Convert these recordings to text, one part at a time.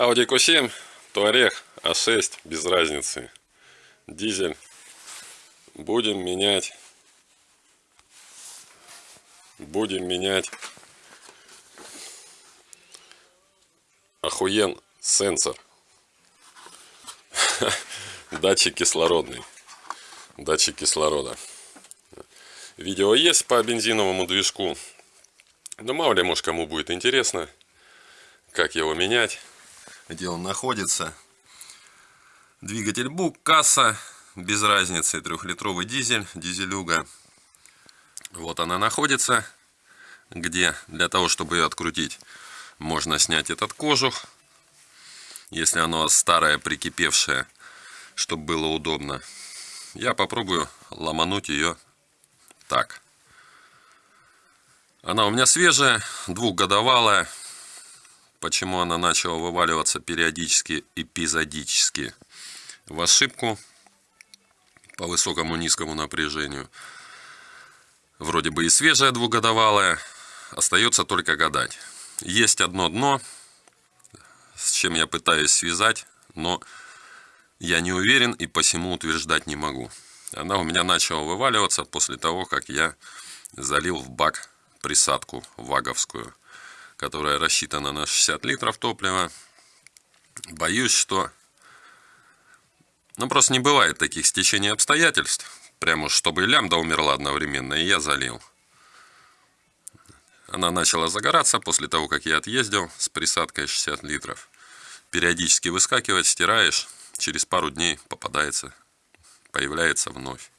Audi Q7, Touareg, А6, без разницы. Дизель. Будем менять. Будем менять. Охуен сенсор. Датчик кислородный. Датчик кислорода. Видео есть по бензиновому движку. Но мало ли, может, кому будет интересно, как его менять где он находится. Двигатель БУК, касса, без разницы, трехлитровый дизель, дизелюга. Вот она находится, где для того, чтобы ее открутить, можно снять этот кожух, если оно старое, прикипевшее, чтобы было удобно. Я попробую ломануть ее так. Она у меня свежая, двухгодовалая. Почему она начала вываливаться периодически, эпизодически? В ошибку по высокому низкому напряжению. Вроде бы и свежая двухгодовалая. Остается только гадать. Есть одно дно, с чем я пытаюсь связать, но я не уверен и посему утверждать не могу. Она у меня начала вываливаться после того, как я залил в бак присадку ваговскую которая рассчитана на 60 литров топлива. Боюсь, что... Ну, просто не бывает таких стечений обстоятельств. Прямо чтобы лямбда умерла одновременно, и я залил. Она начала загораться после того, как я отъездил с присадкой 60 литров. Периодически выскакивать, стираешь, через пару дней попадается, появляется вновь.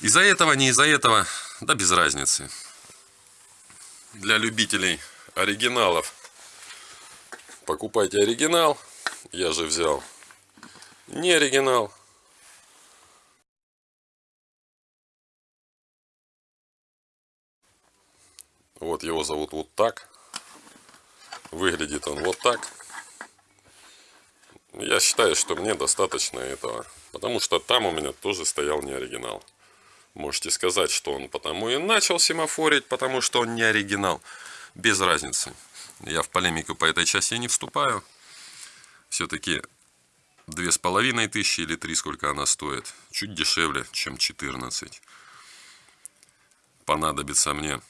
Из-за этого, не из-за этого, да без разницы для любителей оригиналов. Покупайте оригинал. Я же взял не оригинал. Вот его зовут вот так. Выглядит он вот так. Я считаю, что мне достаточно этого. Потому что там у меня тоже стоял не оригинал. Можете сказать, что он потому и начал семафорить, потому что он не оригинал. Без разницы. Я в полемику по этой части не вступаю. Все-таки две с половиной тысячи или три, сколько она стоит. Чуть дешевле, чем 14. Понадобится мне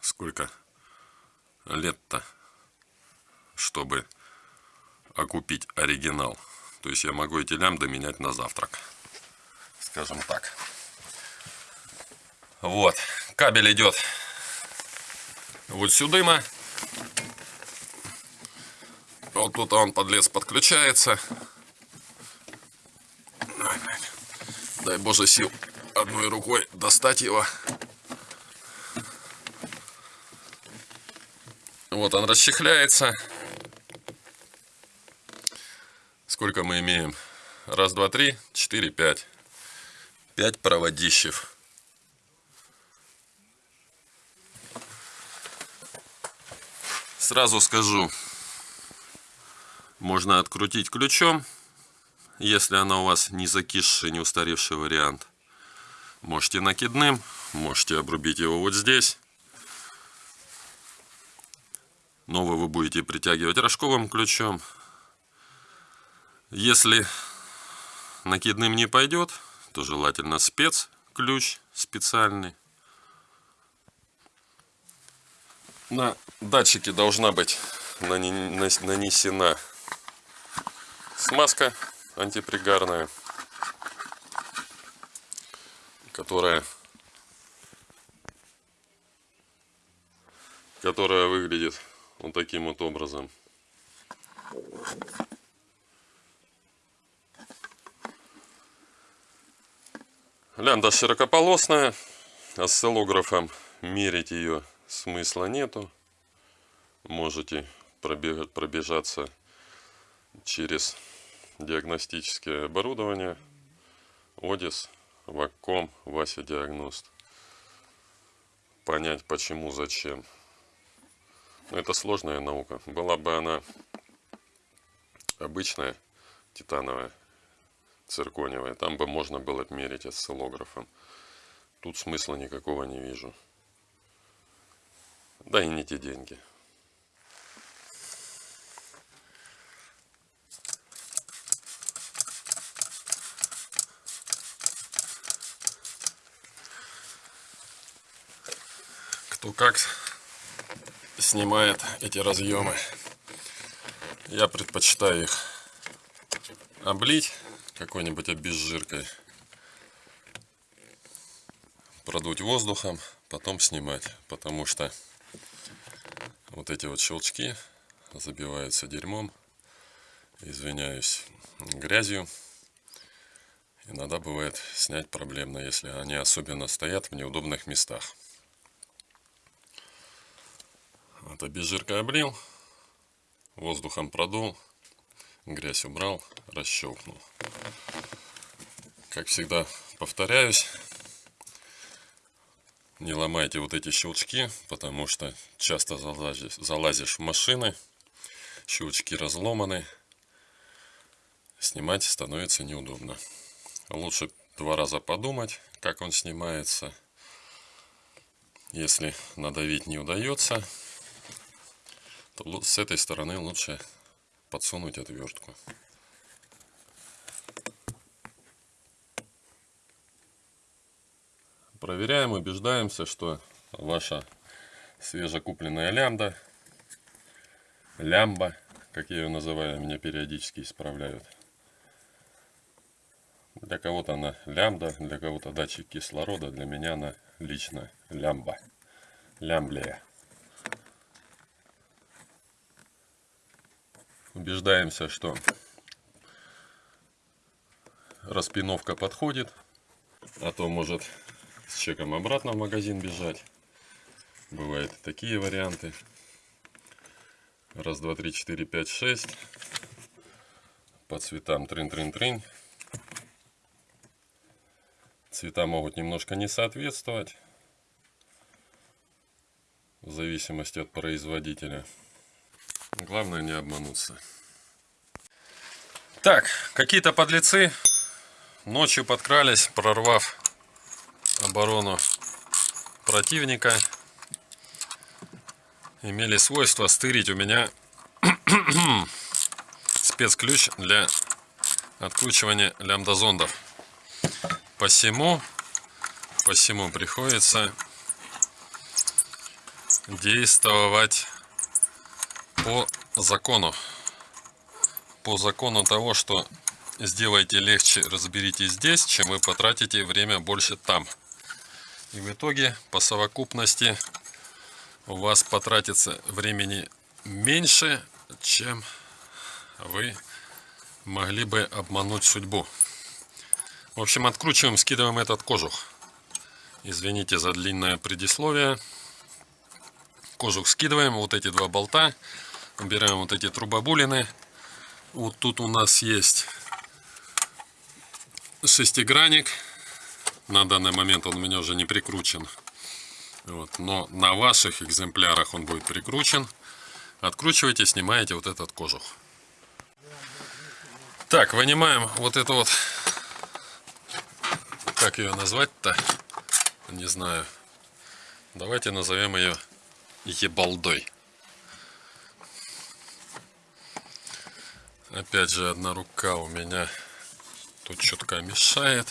сколько лет-то, чтобы окупить оригинал. То есть я могу эти лямбды менять на завтрак скажем так. Вот, кабель идет вот сюда. Вот тут он подлез подключается. Дай боже сил одной рукой достать его. Вот он расчехляется. Сколько мы имеем? Раз, два, три, четыре, пять. 5 проводищев. Сразу скажу, можно открутить ключом, если она у вас не закисший, не устаревший вариант. Можете накидным, можете обрубить его вот здесь. Новый вы будете притягивать рожковым ключом. Если накидным не пойдет, то желательно спецключ специальный. На датчике должна быть нанесена смазка антипригарная, которая которая выглядит вот таким вот образом. Лямбда широкополосная, осциллографом мерить ее смысла нету. Можете пробежаться через диагностическое оборудование. Одис, Вакком, Вася Диагност. Понять почему, зачем. Это сложная наука. Была бы она обычная, титановая, циркониевой. Там бы можно было мерить осциллографом. Тут смысла никакого не вижу. Да и не те деньги. Кто как снимает эти разъемы. Я предпочитаю их облить какой-нибудь обезжиркой, продуть воздухом, потом снимать, потому что вот эти вот щелчки забиваются дерьмом, извиняюсь, грязью. Иногда бывает снять проблемно, если они особенно стоят в неудобных местах. Вот обезжиркой облил, воздухом продул, грязь убрал, расщелкнул. Как всегда повторяюсь, не ломайте вот эти щелчки, потому что часто залазишь, залазишь в машины, щелчки разломаны, снимать становится неудобно. Лучше два раза подумать, как он снимается. Если надавить не удается, то с этой стороны лучше подсунуть отвертку. Проверяем, убеждаемся, что ваша свежекупленная лямбда, лямба, как я ее называю, меня периодически исправляют. Для кого-то она лямбда, для кого-то датчик кислорода, для меня она лично лямба, лямблия. Убеждаемся, что распиновка подходит, а то может с чеком обратно в магазин бежать. Бывают такие варианты. Раз, два, три, четыре, пять, шесть. По цветам трын-трын-трын. Цвета могут немножко не соответствовать. В зависимости от производителя. Главное не обмануться. Так, какие-то подлецы ночью подкрались, прорвав оборону противника имели свойство стырить у меня спецключ для откручивания лямбдазондов. Посему, посему приходится действовать по закону. По закону того, что сделайте легче, разберитесь здесь, чем вы потратите время больше там. И в итоге по совокупности у вас потратится времени меньше, чем вы могли бы обмануть судьбу. В общем, откручиваем, скидываем этот кожух. Извините за длинное предисловие. Кожух скидываем, вот эти два болта. Убираем вот эти трубобулины. Вот тут у нас есть шестигранник на данный момент он у меня уже не прикручен. Вот. Но на ваших экземплярах он будет прикручен. Откручиваете, снимаете вот этот кожух. Так, вынимаем вот эту вот, как ее назвать-то, не знаю. Давайте назовем ее ебалдой. Опять же, одна рука у меня тут четко мешает.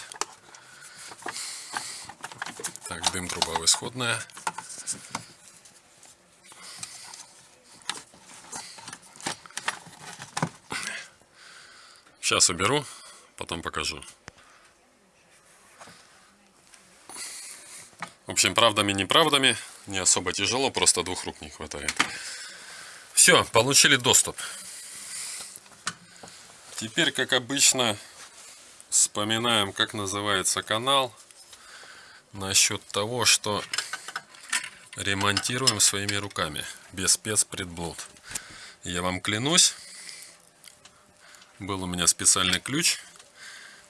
Так, дым труба исходная. Сейчас уберу, потом покажу. В общем, правдами, неправдами, не особо тяжело, просто двух рук не хватает. Все, получили доступ. Теперь, как обычно, вспоминаем, как называется канал насчет того, что ремонтируем своими руками, без спецпредблуд. Я вам клянусь, был у меня специальный ключ,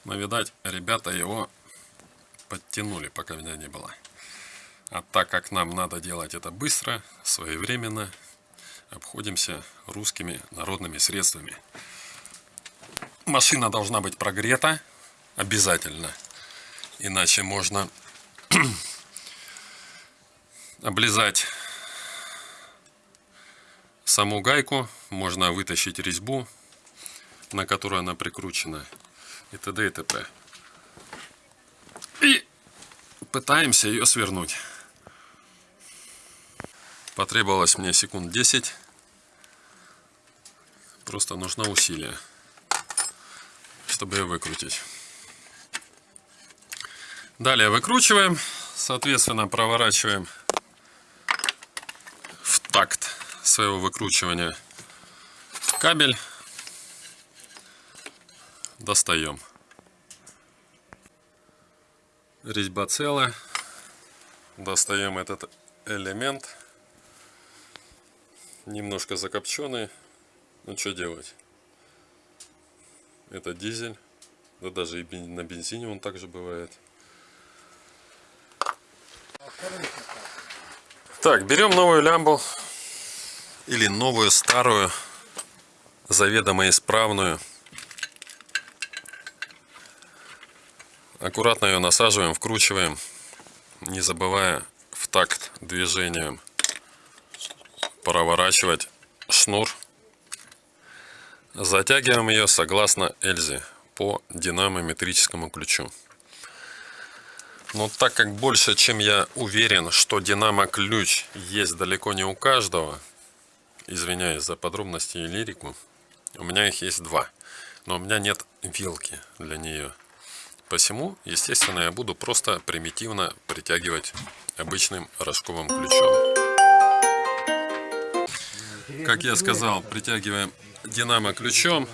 но, видать, ребята его подтянули, пока меня не было. А так как нам надо делать это быстро, своевременно, обходимся русскими народными средствами. Машина должна быть прогрета обязательно, иначе можно облизать саму гайку, можно вытащить резьбу, на которую она прикручена, и т.д. и т.п. И пытаемся ее свернуть. Потребовалось мне секунд 10. Просто нужно усилие, чтобы ее выкрутить. Далее выкручиваем, соответственно проворачиваем в такт своего выкручивания кабель. Достаем. Резьба целая. Достаем этот элемент. Немножко закопченный. Ну что делать? Это дизель. Да даже и на бензине он также бывает. Так, берем новую лямбу. Или новую, старую, заведомо исправную. Аккуратно ее насаживаем, вкручиваем, не забывая в такт движением проворачивать шнур. Затягиваем ее согласно Эльзе по динамометрическому ключу. Но так как больше, чем я уверен, что динамо-ключ есть далеко не у каждого, извиняюсь за подробности и лирику, у меня их есть два. Но у меня нет вилки для нее. Посему, естественно, я буду просто примитивно притягивать обычным рожковым ключом. Как я сказал, притягиваем динамо ключом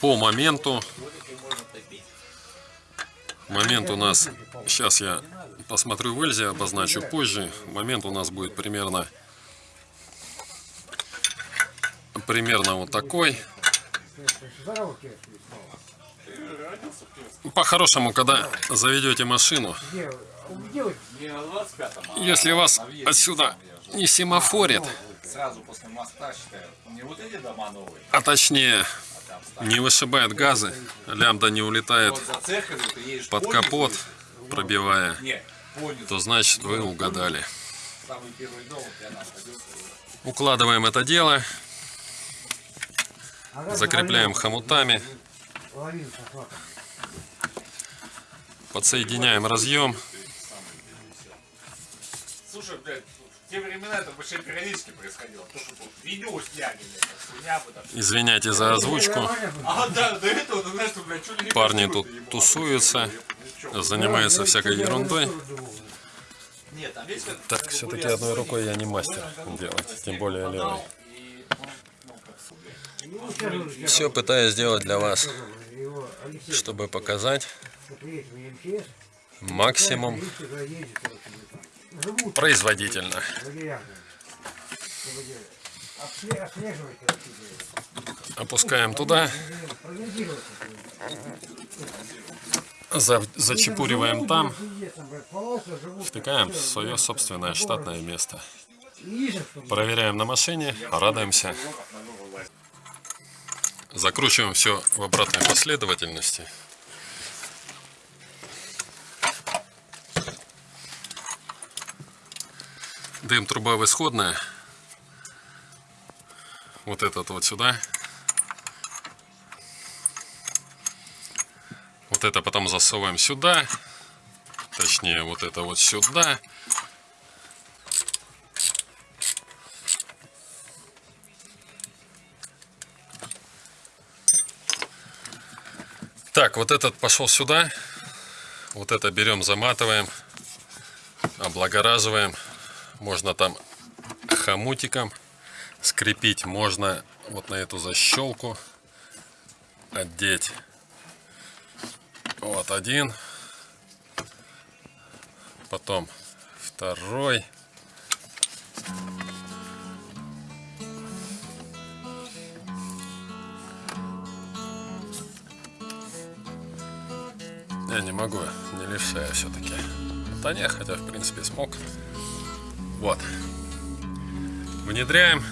по моменту. Момент у нас, сейчас я посмотрю в Эльзе, обозначу позже. Момент у нас будет примерно, примерно вот такой. По-хорошему, когда заведете машину, если вас отсюда не семафорит, а точнее не вышибает газы, лямбда не улетает под капот, пробивая, то значит вы угадали. Укладываем это дело, закрепляем хомутами. Подсоединяем разъем. Слушай, блядь, в те времена это вообще периодически происходило. То, что видео сняли, блядь, Извиняйте за озвучку. А, да, до этого, ты знаешь, блядь, что Парни тут тусуются, занимаются всякой ерундой. Так, все-таки одной рукой я не мастер делать, тем более левой. Все пытаюсь сделать для вас, чтобы показать максимум производительно. Опускаем туда. Зачепуриваем там. Втыкаем в свое собственное штатное место. Проверяем на машине, радуемся. Закручиваем все в обратной последовательности. Дым труба исходная. Вот этот вот сюда. Вот это потом засовываем сюда. Точнее, вот это вот сюда. Так, вот этот пошел сюда. Вот это берем, заматываем, облагораживаем. Можно там хомутиком скрепить. Можно вот на эту защелку одеть. Вот один. Потом второй. Я не могу, не левша все-таки. Да не, хотя в принципе смог. Вот. Внедряем.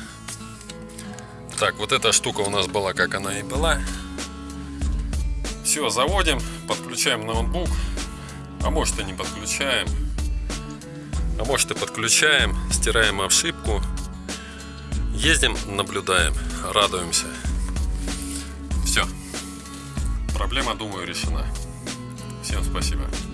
Так, вот эта штука у нас была, как она и была. Все, заводим, подключаем ноутбук. А может и не подключаем. А может и подключаем, стираем ошибку. Ездим, наблюдаем, радуемся. Все. Проблема, думаю, решена. Всем спасибо.